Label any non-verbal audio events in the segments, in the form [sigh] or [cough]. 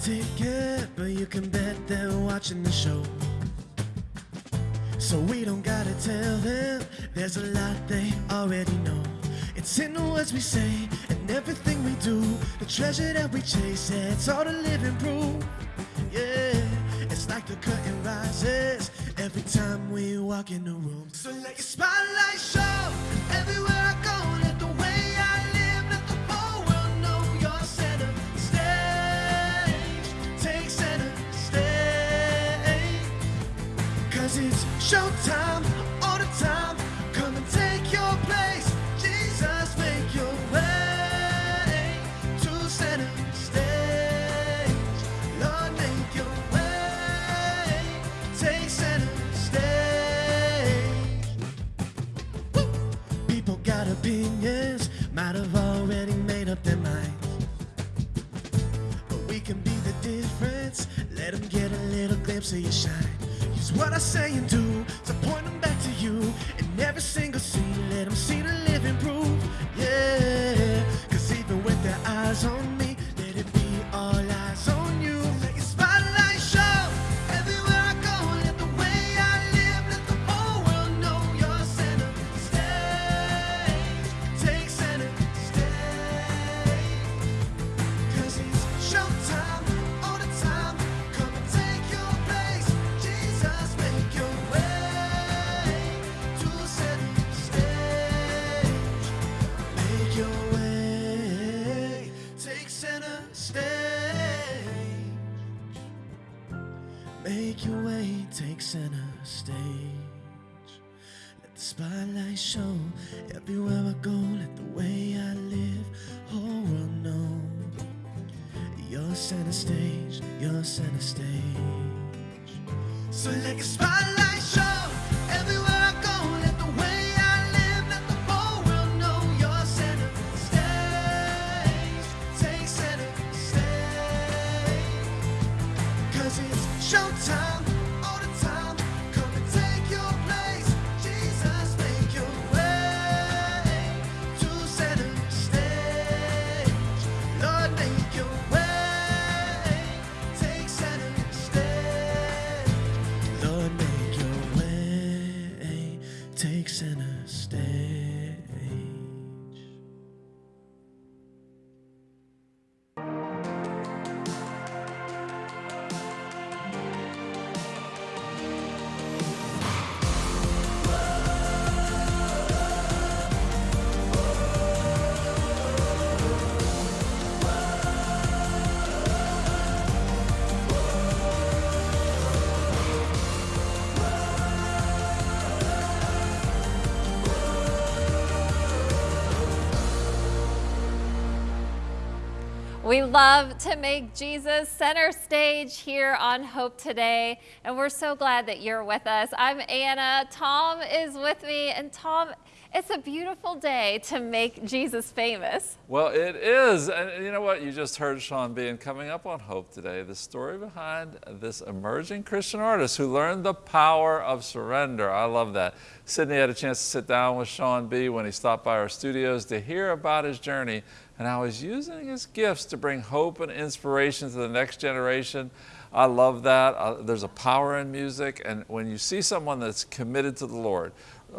ticket, but you can bet they're watching the show. So we don't gotta tell them, there's a lot they already know. It's in the words we say and everything we do. The treasure that we chase, it's all the living proof. Yeah, it's like the curtain rises every time we walk in the room. So let your spotlight showtime all the time. Come and take your place. Jesus, make your way to center stage. Lord, make your way. Take center stage. Woo! People got opinions, might have already made up their minds. But we can be the difference. Let them get a little glimpse of your shine. Use what I say and do love to make Jesus center stage here on Hope Today, and we're so glad that you're with us. I'm Anna. Tom is with me, and Tom, it's a beautiful day to make Jesus famous. Well, it is. And you know what? You just heard Sean Bean coming up on Hope today. The story behind this emerging Christian artist who learned the power of surrender. I love that. Sydney had a chance to sit down with Sean B when he stopped by our studios to hear about his journey and how he's using his gifts to bring hope and inspiration to the next generation. I love that. Uh, there's a power in music. And when you see someone that's committed to the Lord,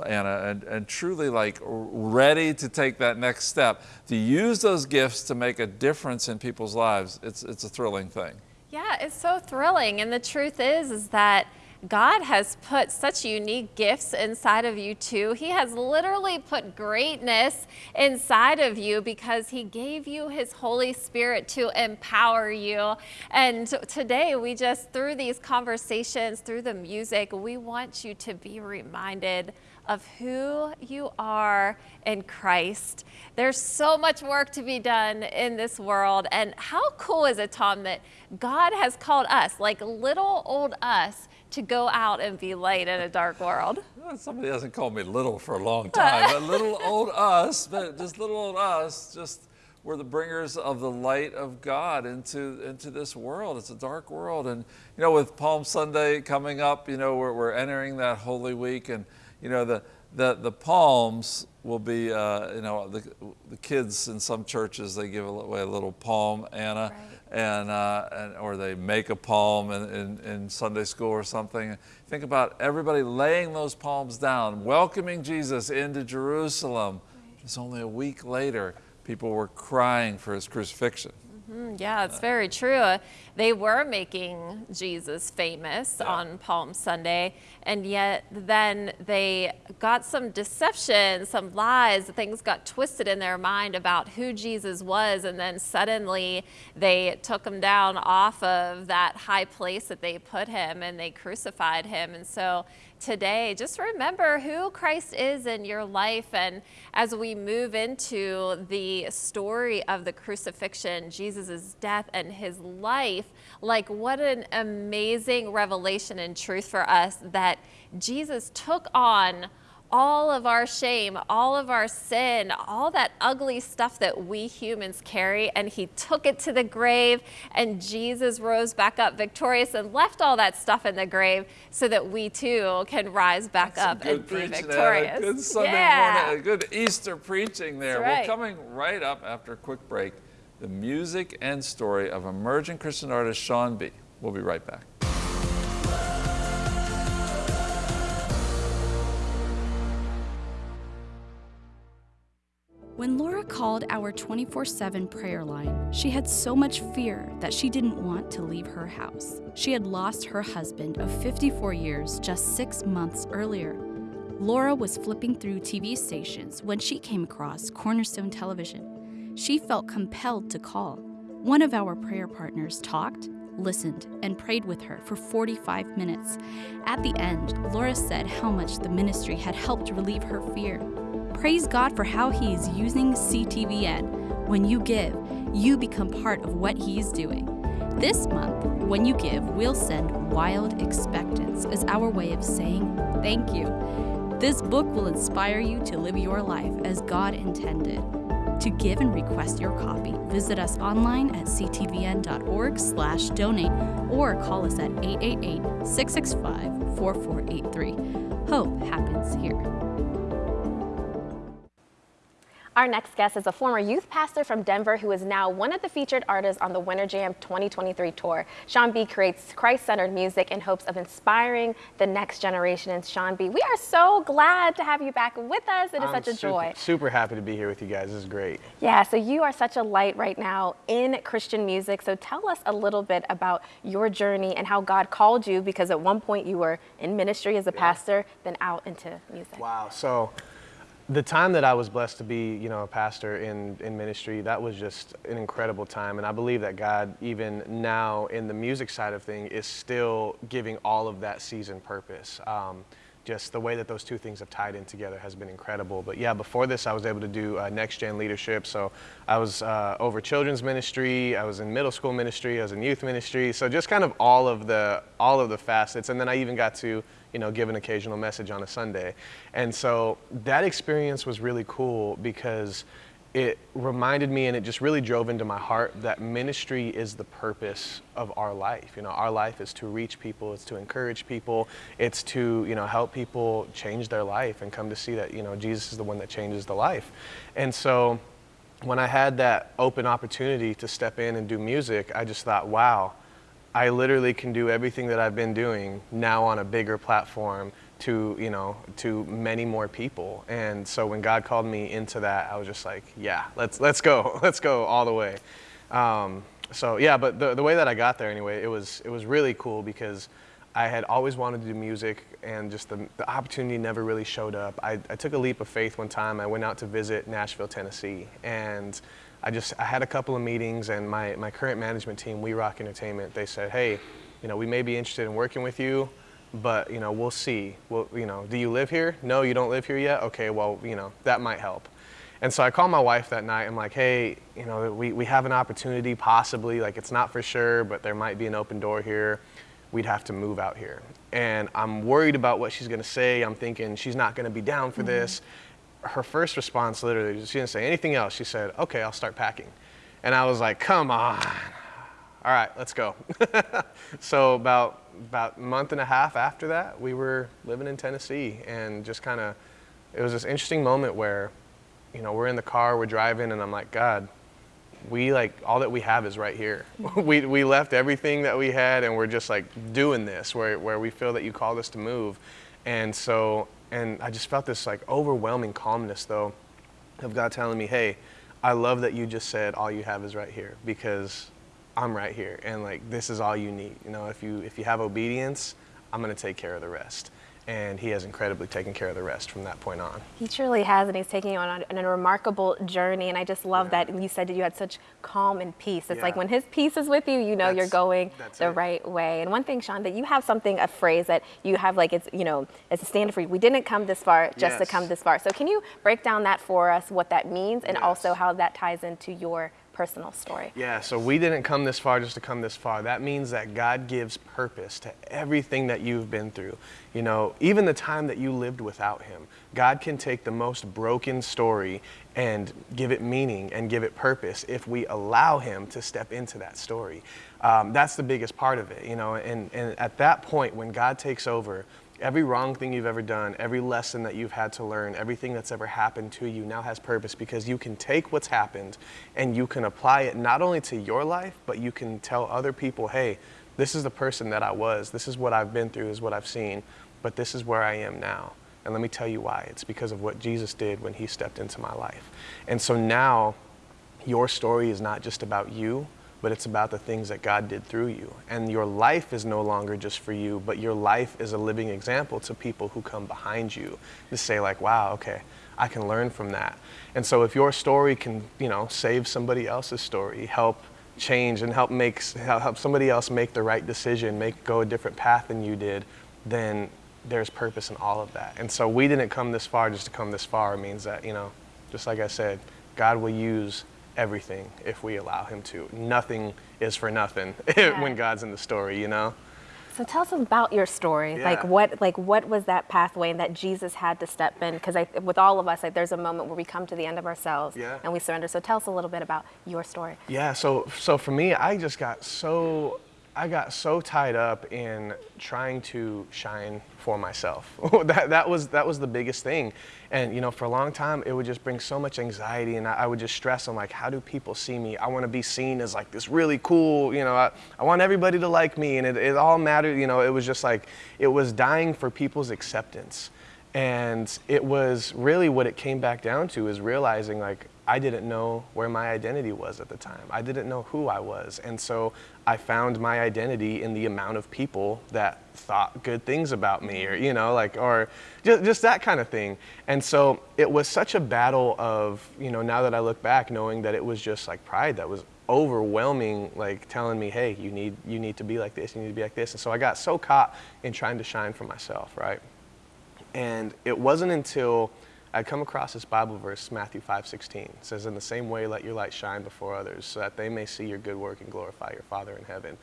Anna, and, and truly like ready to take that next step, to use those gifts to make a difference in people's lives, it's, it's a thrilling thing. Yeah, it's so thrilling. And the truth is, is that God has put such unique gifts inside of you too. He has literally put greatness inside of you because he gave you his Holy Spirit to empower you. And today we just, through these conversations, through the music, we want you to be reminded of who you are in Christ. There's so much work to be done in this world. And how cool is it, Tom, that God has called us, like little old us, to go out and be light in a dark world? Somebody hasn't called me little for a long time, but little [laughs] old us, but just little old us, just we're the bringers of the light of God into, into this world. It's a dark world. And, you know, with Palm Sunday coming up, you know, we're, we're entering that Holy Week and, you know, the, the, the palms will be, uh, you know, the, the kids in some churches, they give away a little palm, Anna. Right. And, uh, and or they make a palm in, in, in Sunday school or something. Think about everybody laying those palms down, welcoming Jesus into Jerusalem. Just only a week later, people were crying for his crucifixion. Mm, yeah, it's very true. Uh, they were making Jesus famous Yeah. on Palm Sunday, and yet then they got some deception, some lies, things got twisted in their mind about who Jesus was, and then suddenly they took him down off of that high place that they put him and they crucified him. And so today, just remember who Christ is in your life. And as we move into the story of the crucifixion, Jesus' death, and his life, like what an amazing revelation and truth for us that Jesus took on all of our shame, all of our sin, all that ugly stuff that we humans carry, and he took it to the grave, and Jesus rose back up victorious and left all that stuff in the grave so that we too can rise back up and be victorious. Good Sunday yeah. morning. Good Easter preaching there. That's right. coming right up after a quick break, the music and story of emerging Christian artist Sean B. We'll be right back. When Laura called our 24 7 prayer line, she had so much fear that she didn't want to leave her house. She had lost her husband of 54 years just six months earlier. Laura was flipping through TV stations when she came across Cornerstone Television. She felt compelled to call. One of our prayer partners talked, listened, and prayed with her for 45 minutes. At the end, Laura said how much the ministry had helped relieve her fear. Praise God for how He is using CTVN. When you give, you become part of what He is doing. This month, when you give, we'll send Wild Expectance as our way of saying thank you. This book will inspire you to live your life as God intended. To give and request your copy, visit us online at ctvn.org/donate or call us at 888-665-4483. Hope happens here. Our next guest is a former youth pastor from Denver who is now one of the featured artists on the Winter Jam 2023 tour. Sean B creates Christ centered music in hopes of inspiring the next generation. And Sean B, we are so glad to have you back with us. It is I'm such a super, joy. Super happy to be here with you guys. This is great. Yeah, so you are such a light right now in Christian music. So tell us a little bit about your journey and how God called you because at one point you were in ministry as a pastor, then out into music. Wow. So the time that I was blessed to be, you know, a pastor in, in ministry, that was just an incredible time. And I believe that God, even now in the music side of thing, is still giving all of that season purpose. Um, just the way that those two things have tied in together has been incredible. But yeah, before this, I was able to do uh, next gen leadership. So I was uh, over children's ministry, I was in middle school ministry, I was in youth ministry. So just kind of all of the all of the facets. And then I even got to you know give an occasional message on a Sunday. And so that experience was really cool because it reminded me and it just really drove into my heart that ministry is the purpose of our life. You know, our life is to reach people, it's to encourage people, it's to, you know, help people change their life and come to see that, you know, Jesus is the one that changes the life. And so when I had that open opportunity to step in and do music, I just thought, wow, I literally can do everything that I've been doing now on a bigger platform to you know to many more people. And so when god called me into that i was just like yeah let's let's go [laughs] let's go all the way. Um, so yeah but the, the way that i got there anyway it was it was really cool because i had always wanted to do music and just the, the opportunity never really showed up. I, I took a leap of faith one time. I went out to visit nashville tennessee. And i just i had a couple of meetings and my, my current management team we rock entertainment they said hey you know we may be interested in working with you but you know we'll see. Well you know do you live here? No you don't live here yet? Okay well you know that might help. And so i called my wife that night i'm like hey you know we, we have an opportunity possibly like it's not for sure but there might be an open door here. We'd have to move out here. And i'm worried about what she's going to say. I'm thinking she's not going to be down for mm-hmm. this her first response literally she didn't say anything else she said okay i'll start packing and i was like come on all right, let's go. [laughs] so about about a month and a half after that, we were living in Tennessee, and just kind of, it was this interesting moment where, you know, we're in the car, we're driving, and I'm like, God, we like all that we have is right here. [laughs] we, we left everything that we had and we're just like doing this where, where we feel that you called us to move. And so, and I just felt this like overwhelming calmness though of God telling me, hey, I love that you just said all you have is right here because I'm right here and like this is all you need. You know, if you if you have obedience, I'm going to take care of the rest and he has incredibly taken care of the rest from that point on. He truly has, and he's taking you on a, on a remarkable journey. And I just love yeah. that And you said that you had such calm and peace. It's yeah. like when his peace is with you, you know that's, you're going the it. right way. And one thing, Sean, that you have something, a phrase that you have like it's, you know, it's a standard for you. We didn't come this far just yes. to come this far. So can you break down that for us, what that means, and yes. also how that ties into your personal story. Yeah, so we didn't come this far just to come this far. That means that God gives purpose to everything that you've been through. You know, even the time that you lived without Him, God can take the most broken story and give it meaning and give it purpose if we allow Him to step into that story. Um, that's the biggest part of it, you know, and, and at that point when God takes over, Every wrong thing you've ever done, every lesson that you've had to learn, everything that's ever happened to you now has purpose because you can take what's happened and you can apply it not only to your life, but you can tell other people, hey, this is the person that I was. This is what I've been through, is what I've seen, but this is where I am now. And let me tell you why. It's because of what Jesus did when he stepped into my life. And so now your story is not just about you, but it's about the things that God did through you. And your life is no longer just for you, but your life is a living example to people who come behind you to say like, wow, okay, I can learn from that. And so if your story can, you know, save somebody else's story, help change and help make help somebody else make the right decision, make go a different path than you did, then there's purpose in all of that. And so we didn't come this far just to come this far. It means that, you know, just like I said, God will use everything if we allow him to. Nothing is for nothing [laughs] yeah. when God's in the story, you know? So tell us about your story. Yeah. Like what like what was that pathway and that Jesus had to step in? Because with all of us, like there's a moment where we come to the end of ourselves yeah. and we surrender. So tell us a little bit about your story. Yeah. So so for me, I just got so I got so tied up in trying to shine for myself. [laughs] that, that, was, that was the biggest thing. And, you know, for a long time, it would just bring so much anxiety and I, I would just stress on like, how do people see me? I want to be seen as like this really cool, you know, I, I want everybody to like me and it, it all mattered, you know, it was just like, it was dying for people's acceptance. And it was really what it came back down to is realizing like, I didn't know where my identity was at the time. I didn't know who I was. And so I found my identity in the amount of people that thought good things about me or, you know, like, or just, just that kind of thing. And so it was such a battle of, you know, now that I look back, knowing that it was just like pride that was overwhelming, like telling me, hey, you need, you need to be like this, you need to be like this. And so I got so caught in trying to shine for myself, right? And it wasn't until I come across this Bible verse, Matthew 5:16. It says, "In the same way, let your light shine before others, so that they may see your good work and glorify your Father in heaven."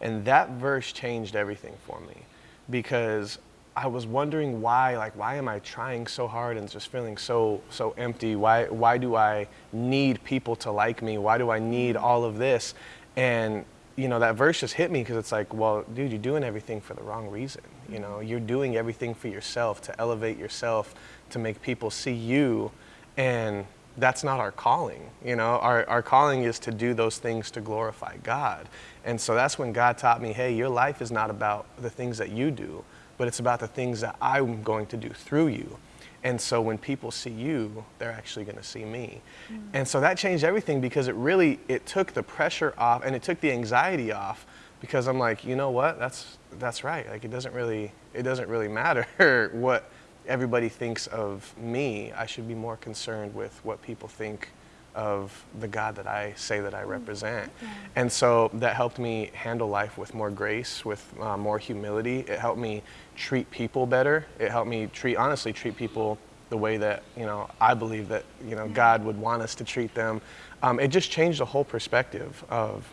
And that verse changed everything for me, because I was wondering why, like, why am I trying so hard and just feeling so so empty? Why why do I need people to like me? Why do I need all of this? And you know, that verse just hit me because it's like, well, dude, you're doing everything for the wrong reason. You know, you're doing everything for yourself to elevate yourself, to make people see you, and that's not our calling. You know, our, our calling is to do those things to glorify God. And so that's when God taught me, hey, your life is not about the things that you do, but it's about the things that I'm going to do through you. And so when people see you, they're actually going to see me. Mm. And so that changed everything because it really it took the pressure off and it took the anxiety off because I'm like, you know what? That's that's right. Like it doesn't really it doesn't really matter [laughs] what everybody thinks of me. I should be more concerned with what people think of the God that I say that I mm. represent. Yeah. And so that helped me handle life with more grace, with uh, more humility. It helped me treat people better. It helped me treat, honestly, treat people the way that, you know, I believe that, you know, God would want us to treat them. Um, it just changed the whole perspective of,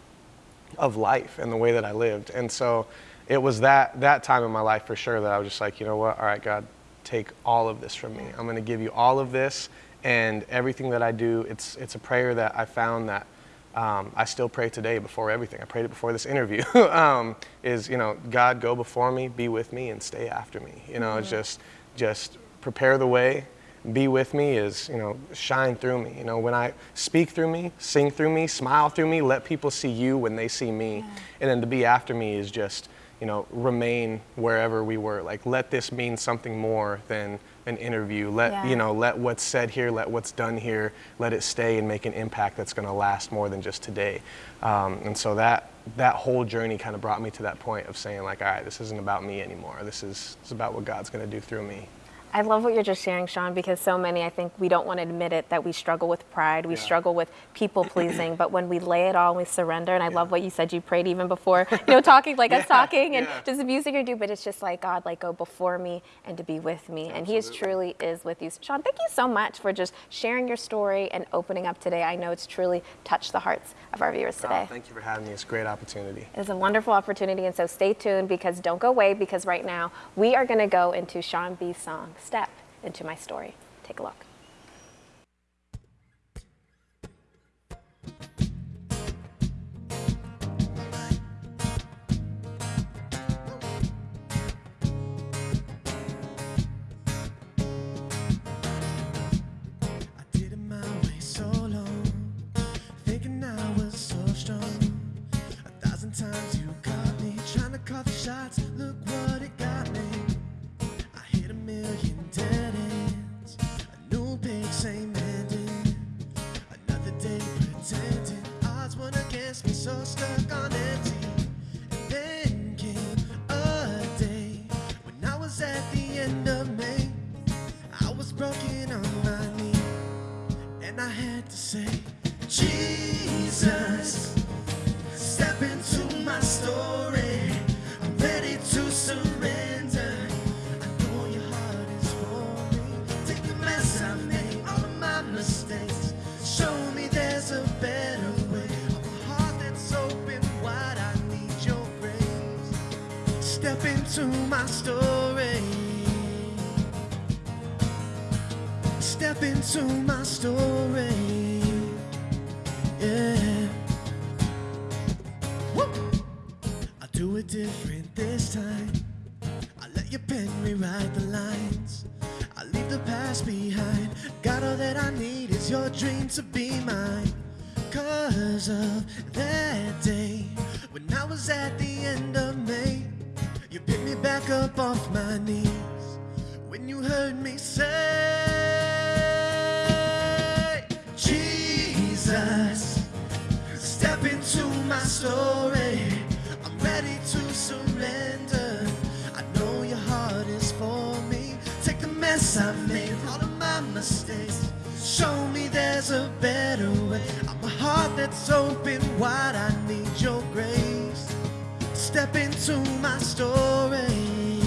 of life and the way that I lived. And so it was that, that time in my life for sure that I was just like, you know what, all right, God, take all of this from me. I'm going to give you all of this and everything that I do. It's, it's a prayer that I found that um, I still pray today before everything. I prayed it before this interview. [laughs] um, is you know, God, go before me, be with me, and stay after me. You know, mm-hmm. just just prepare the way, be with me is, you know, shine through me. You know, when I speak through me, sing through me, smile through me, let people see you when they see me. And then to be after me is just, you know, remain wherever we were. Like, let this mean something more than an interview. Let, Yeah. you know, let what's said here, let what's done here, let it stay and make an impact that's going to last more than just today. Um, and so that, that whole journey kind of brought me to that point of saying, like, all right, this isn't about me anymore. This is, this is about what God's going to do through me. I love what you're just sharing, Sean, because so many, I think, we don't want to admit it that we struggle with pride, we Yeah. struggle with people pleasing, but when we lay it all and we surrender, and I love what you said, you prayed even before, [laughs] you know, talking like us [laughs] Yeah, talking and yeah. just abusing your you do, but it's just like God, like go before me and to be with me, and He is truly is with you. Sean, thank you so much for just sharing your story and opening up today. I know it's truly touched the hearts of our viewers today. Oh, thank you for having me. It's a great opportunity. It is a wonderful opportunity, and so stay tuned because don't go away because right now we are going to go into Sean B's song, Step Into My Story. Take a look. Times you caught me trying to call the shots. Look same ending. Another day pretending odds weren't against me, so stuck on empty. And then came a day when I was at the end of May. I was broken on my knee, and I had to say, Jesus, Into my story. Yeah. Woo! I'll do it different this time. I let your pen rewrite the lines. I leave the past behind. Got all that I need is your dream to be mine. Cause of that day when I was at the end of May, you picked me back up off my knees when you heard me say, my story. I'm ready to surrender. I know your heart is for me. Take the mess I made, all of my mistakes. Show me there's a better way. I'm a heart that's open wide. I need your grace. Step into my story.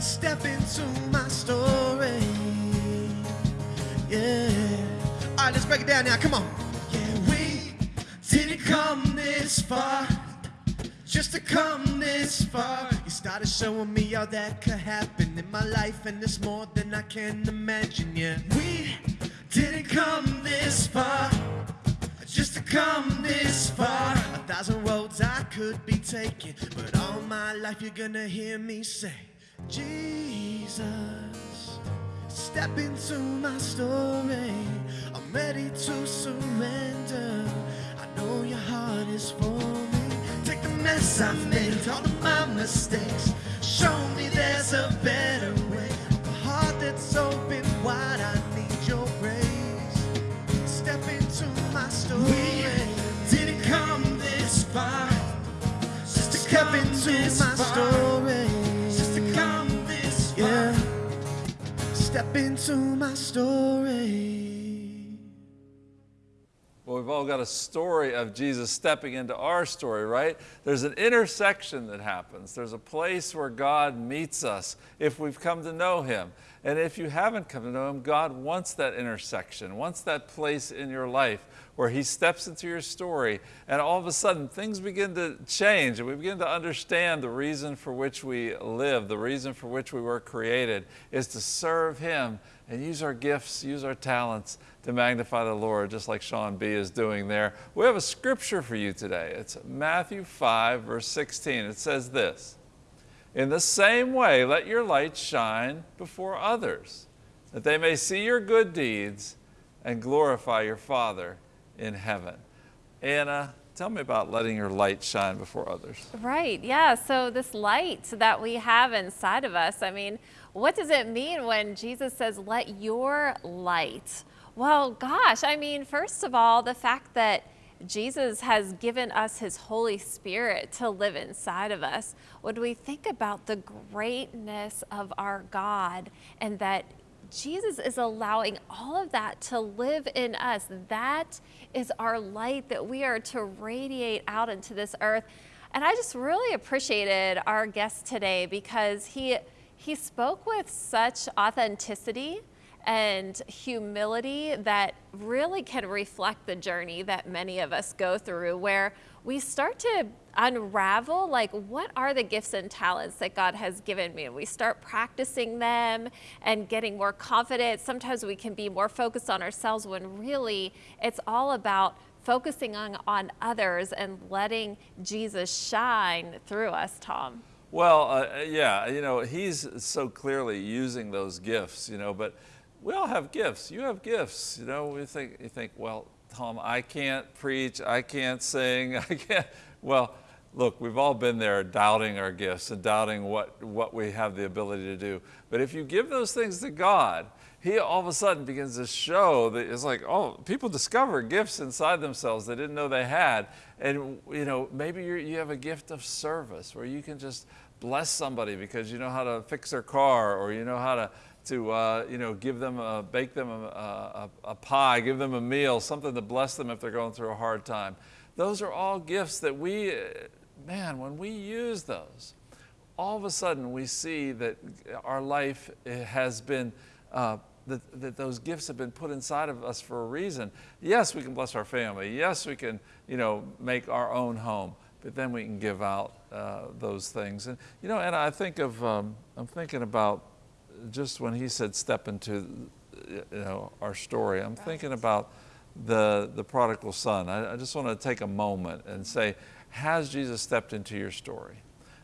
Step into my story. Yeah. All right, let's break it down now. Come on. This far just to come this far. You started showing me all that could happen in my life, and it's more than I can imagine. Yeah, we didn't come this far just to come this far. A thousand roads I could be taking, but all my life you're gonna hear me say, Jesus, step into my story. I'm ready to surrender. Know your heart is for me. Take the mess I've made, all of my mistakes. Show me there's a better way. A heart that's open wide. I need your grace. Step into my story. We didn't come this far just to come into my story. Just to come this far. Yeah. Step into my story. We've all got a story of Jesus stepping into our story, right? There's an intersection that happens. There's a place where God meets us if we've come to know Him. And if you haven't come to know Him, God wants that intersection, wants that place in your life where He steps into your story, and all of a sudden things begin to change, and we begin to understand the reason for which we live, the reason for which we were created is to serve Him and use our gifts, use our talents to magnify the Lord, just like Sean B is doing there. We have a scripture for you today. It's Matthew 5, verse 16. It says this In the same way, let your light shine before others, that they may see your good deeds and glorify your Father in heaven. Anna, tell me about letting your light shine before others. Right, yeah. So, this light that we have inside of us, I mean, what does it mean when Jesus says, let your light? Well, gosh, I mean, first of all, the fact that Jesus has given us his Holy Spirit to live inside of us. When we think about the greatness of our God and that Jesus is allowing all of that to live in us, that is our light that we are to radiate out into this earth. And I just really appreciated our guest today because he, he spoke with such authenticity and humility that really can reflect the journey that many of us go through where we start to unravel like what are the gifts and talents that God has given me? And we start practicing them and getting more confident. Sometimes we can be more focused on ourselves when really it's all about focusing on, on others and letting Jesus shine through us Tom well uh, yeah you know he's so clearly using those gifts you know but we all have gifts. You have gifts. You know, we think, you think, well, Tom, I can't preach, I can't sing, [laughs] I can't. Well, look, we've all been there doubting our gifts and doubting what, what we have the ability to do. But if you give those things to God, He all of a sudden begins to show that it's like, oh, people discover gifts inside themselves they didn't know they had. And, you know, maybe you have a gift of service where you can just bless somebody because you know how to fix their car or you know how to to uh, you know, give them, a, bake them a, a, a, pie, give them a meal, something to bless them if they're going through a hard time. Those are all gifts that we, man, when we use those, all of a sudden we see that our life has been, uh, that, that those gifts have been put inside of us for a reason. Yes, we can bless our family. Yes, we can, you know, make our own home but then we can give out uh, those things. And you know, and I think of, um, I'm thinking about just when he said step into you know, our story, I'm thinking about the, the prodigal son. I, I just want to take a moment and say, has Jesus stepped into your story?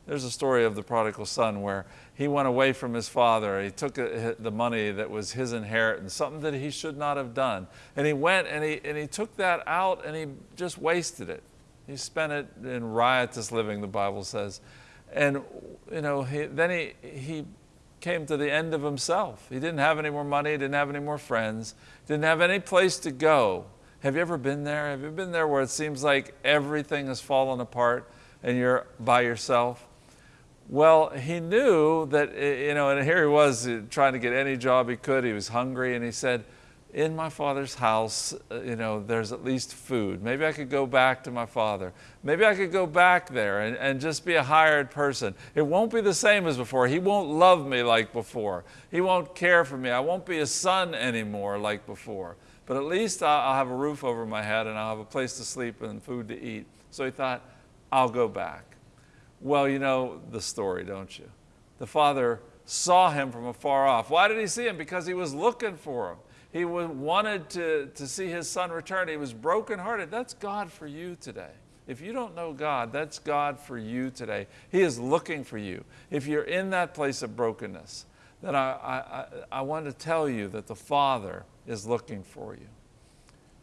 There's a story of the prodigal son where he went away from his father. He took uh, the money that was his inheritance, something that he should not have done. And he went and he, and he took that out and he just wasted it. He spent it in riotous living, the Bible says. And, you know, he, then he, he came to the end of himself. He didn't have any more money, didn't have any more friends, didn't have any place to go. Have you ever been there? Have you been there where it seems like everything has fallen apart and you're by yourself? Well, he knew that, you know, and here he was trying to get any job he could. He was hungry and he said, in my father's house, uh, you know, there's at least food. Maybe I could go back to my father. Maybe I could go back there and, and just be a hired person. It won't be the same as before. He won't love me like before. He won't care for me. I won't be a son anymore like before. But at least I'll have a roof over my head and I'll have a place to sleep and food to eat. So he thought, I'll go back. Well, you know the story, don't you? The father saw him from afar off. Why did he see him? Because he was looking for him. He wanted to, to see his son return. He was brokenhearted. That's God for you today. If you don't know God, that's God for you today. He is looking for you. If you're in that place of brokenness, then I, I, I want to tell you that the Father is looking for you.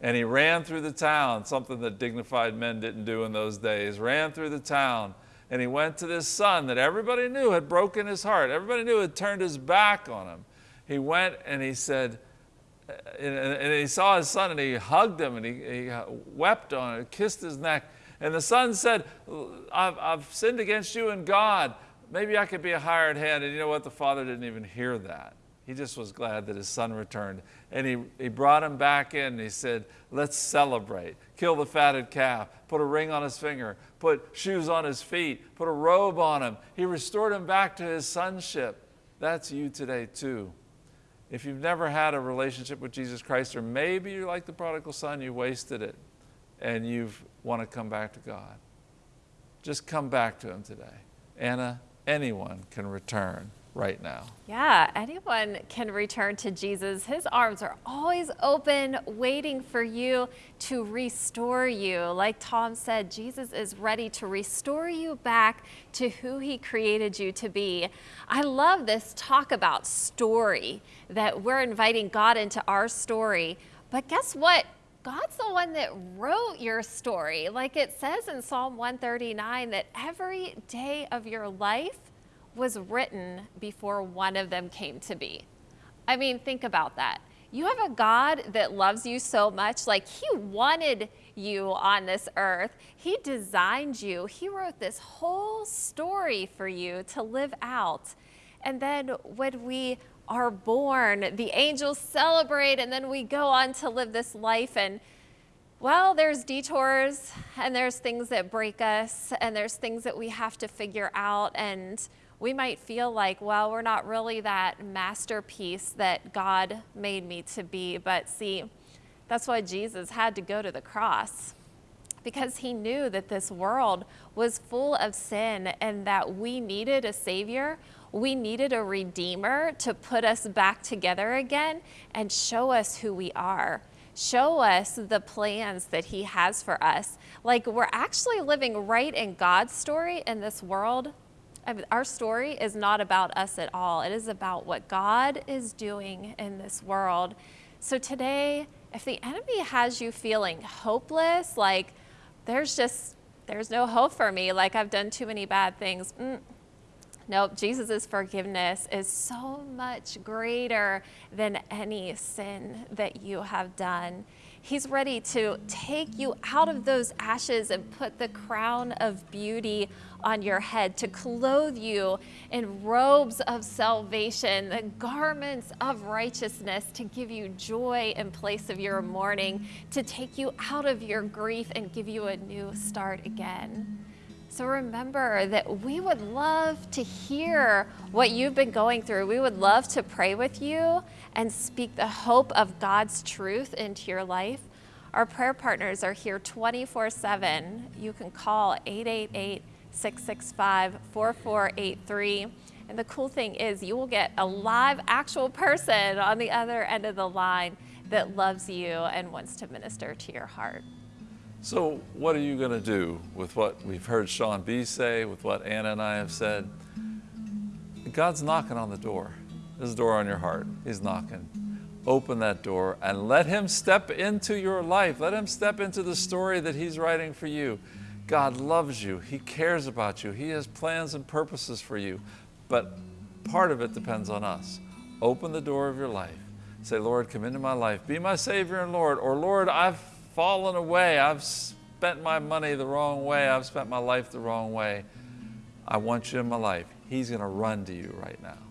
And he ran through the town, something that dignified men didn't do in those days, ran through the town, and he went to this son that everybody knew had broken his heart. Everybody knew had turned his back on him. He went and he said, uh, and, and, he saw his son and he hugged him and he, he uh, wept on him, kissed his neck. And the son said, I've, I've sinned against you and God. Maybe I could be a hired hand. And you know what? The father didn't even hear that. He just was glad that his son returned. And he, he brought him back in and he said, Let's celebrate. Kill the fatted calf, put a ring on his finger, put shoes on his feet, put a robe on him. He restored him back to his sonship. That's you today, too. If you've never had a relationship with Jesus Christ, or maybe you're like the prodigal son, you wasted it, and you want to come back to God, just come back to Him today. Anna, anyone can return right now. Yeah, anyone can return to Jesus. His arms are always open, waiting for you to restore you. Like Tom said, Jesus is ready to restore you back to who he created you to be. I love this talk about story, that we're inviting God into our story. But guess what? God's the one that wrote your story. Like it says in Psalm 139 that every day of your life was written before one of them came to be. I mean, think about that. You have a God that loves you so much, like He wanted you on this earth. He designed you. He wrote this whole story for you to live out. And then when we are born, the angels celebrate, and then we go on to live this life. And well, there's detours, and there's things that break us, and there's things that we have to figure out. And we might feel like, well, we're not really that masterpiece that God made me to be. But see, that's why Jesus had to go to the cross because he knew that this world was full of sin and that we needed a savior. We needed a redeemer to put us back together again and show us who we are. Show us the plans that he has for us. Like we're actually living right in God's story in this world our story is not about us at all. It is about what God is doing in this world. So today, if the enemy has you feeling hopeless, like there's just, there's no hope for me, like I've done too many bad things. Mm. Nope, Jesus' forgiveness is so much greater than any sin that you have done. He's ready to take you out of those ashes and put the crown of beauty on your head, to clothe you in robes of salvation, the garments of righteousness, to give you joy in place of your mourning, to take you out of your grief and give you a new start again. So remember that we would love to hear what you've been going through. We would love to pray with you and speak the hope of God's truth into your life. Our prayer partners are here 24 7. You can call 888 665 4483. And the cool thing is, you will get a live, actual person on the other end of the line that loves you and wants to minister to your heart. So, what are you going to do with what we've heard Sean B say, with what Anna and I have said? God's knocking on the door. There's a door on your heart. He's knocking. Open that door and let Him step into your life. Let Him step into the story that He's writing for you. God loves you. He cares about you. He has plans and purposes for you. But part of it depends on us. Open the door of your life. Say, Lord, come into my life. Be my Savior and Lord. Or, Lord, I've fallen away. I've spent my money the wrong way. I've spent my life the wrong way. I want you in my life. He's going to run to you right now.